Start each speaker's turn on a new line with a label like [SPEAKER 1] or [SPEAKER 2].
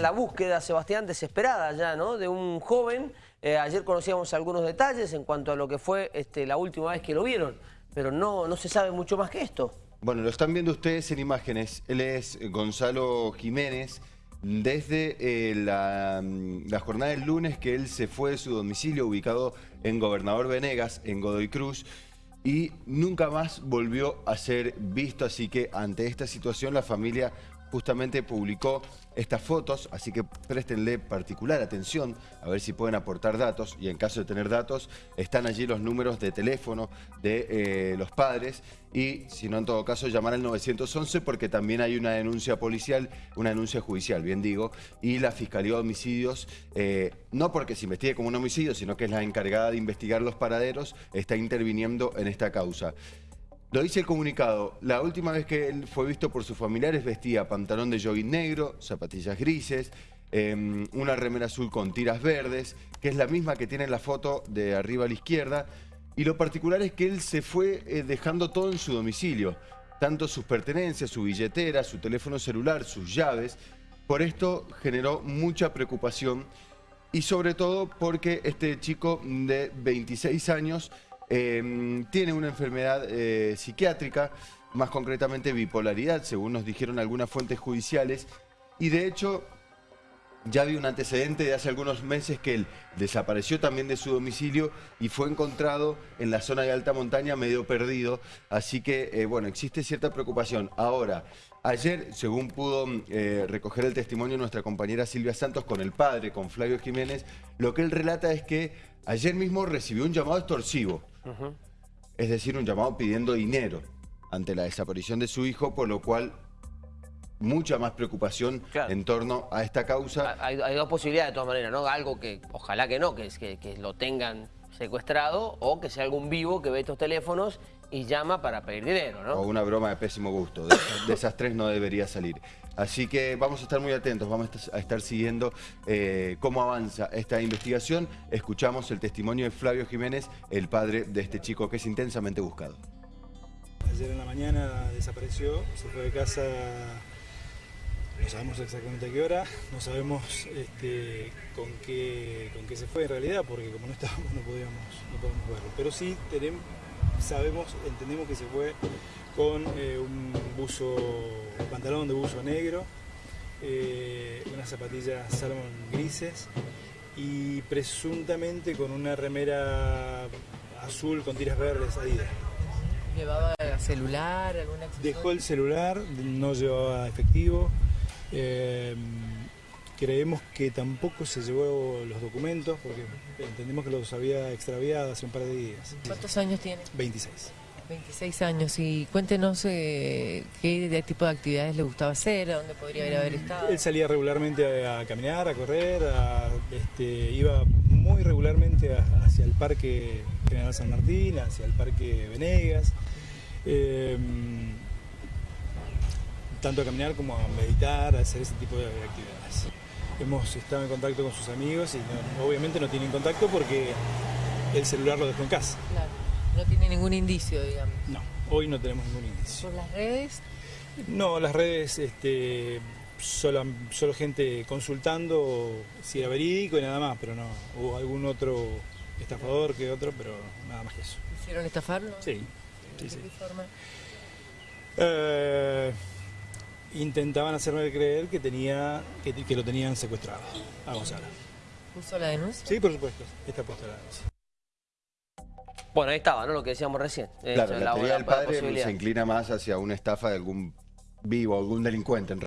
[SPEAKER 1] La búsqueda, Sebastián, desesperada ya, ¿no? De un joven. Eh, ayer conocíamos algunos detalles en cuanto a lo que fue este, la última vez que lo vieron, pero no, no se sabe mucho más que esto.
[SPEAKER 2] Bueno, lo están viendo ustedes en imágenes. Él es Gonzalo Jiménez. Desde eh, la, la, jornada del lunes que él se fue de su domicilio ubicado en Gobernador Venegas, en Godoy Cruz, y nunca más volvió a ser visto. Así que ante esta situación la familia justamente publicó estas fotos, así que préstenle particular atención a ver si pueden aportar datos y en caso de tener datos están allí los números de teléfono de eh, los padres y si no en todo caso llamar al 911 porque también hay una denuncia policial, una denuncia judicial, bien digo, y la Fiscalía de Homicidios, eh, no porque se investigue como un homicidio, sino que es la encargada de investigar los paraderos, está interviniendo en esta causa. Lo dice el comunicado, la última vez que él fue visto por sus familiares vestía pantalón de jogging negro, zapatillas grises, em, una remera azul con tiras verdes, que es la misma que tiene en la foto de arriba a la izquierda. Y lo particular es que él se fue eh, dejando todo en su domicilio, tanto sus pertenencias, su billetera, su teléfono celular, sus llaves. Por esto generó mucha preocupación y sobre todo porque este chico de 26 años Em, tiene una enfermedad eh, psiquiátrica, más concretamente bipolaridad, según nos dijeron algunas fuentes judiciales, y de hecho ya había un antecedente de hace algunos meses que él desapareció también de su domicilio y fue encontrado en la zona de alta montaña medio perdido. Así que, eh, bueno, existe cierta preocupación. Ahora, ayer, según pudo eh, recoger el testimonio nuestra compañera Silvia Santos con el padre, con Flavio Jiménez, lo que él relata es que ayer mismo recibió un llamado extorsivo es decir, un llamado pidiendo dinero ante la desaparición de su hijo, por lo cual mucha más preocupación en torno a esta causa.
[SPEAKER 1] Hay, dos posibilidades de todas maneras, ¿no? Algo que, ojalá que no, que, que, que lo tengan secuestrado o que sea algún vivo que ve estos teléfonos y llama para pedir dinero, ¿no?
[SPEAKER 2] O una broma de pésimo gusto. De, esas, tres no debería salir. Así que vamos a estar muy atentos, vamos a estar siguiendo eh, cómo avanza esta investigación. Escuchamos el testimonio de Flavio Jiménez, el padre de este chico que es intensamente buscado.
[SPEAKER 3] Ayer en la mañana desapareció, se fue de casa, no sabemos exactamente a qué hora, no sabemos este, con, qué, con qué se fue en realidad, porque como no estábamos no podíamos, no podíamos verlo. Pero sí tenemos sabemos, entendemos que se fue con eh, un buzo, pantalón de buzo negro, eh, unas zapatillas salmon grises y presuntamente con una remera azul con tiras verdes Adidas.
[SPEAKER 4] ¿Llevaba celular? Alguna
[SPEAKER 3] Dejó el celular, no llevaba efectivo. Eh, Creemos que tampoco se llevó los documentos porque entendemos que los había extraviado hace un par de días.
[SPEAKER 4] ¿Cuántos años tiene?
[SPEAKER 3] 26.
[SPEAKER 4] 26 años y cuéntenos eh, qué tipo de actividades le gustaba hacer, a dónde podría haber estado.
[SPEAKER 3] Él salía regularmente a, caminar, a correr, este, iba muy regularmente hacia el Parque General San Martín, hacia el Parque Venegas, em, tanto a caminar como a meditar, a hacer ese tipo de actividades hemos estado en contacto con sus amigos y obviamente no tienen contacto porque el celular lo dejó en casa.
[SPEAKER 4] Claro, no tiene ningún indicio, digamos.
[SPEAKER 3] No, hoy no tenemos ningún indicio.
[SPEAKER 4] ¿Por las redes?
[SPEAKER 3] No, las redes, este, solo, solo gente consultando si era verídico y nada más, pero no, hubo algún otro estafador que otro, pero nada más que eso.
[SPEAKER 4] ¿Hicieron estafarlo?
[SPEAKER 3] Sí. sí,
[SPEAKER 4] ¿De qué forma?
[SPEAKER 3] Eh, intentaban hacerme creer que tenía que, lo tenían secuestrado a Gonzalo.
[SPEAKER 4] ¿Puso la denuncia?
[SPEAKER 3] Sí, por supuesto, está puesta la denuncia.
[SPEAKER 1] Bueno, ahí estaba, ¿no? Lo que decíamos recién.
[SPEAKER 2] Claro, la, teoría del padre se inclina más hacia una estafa de algún vivo, algún delincuente. En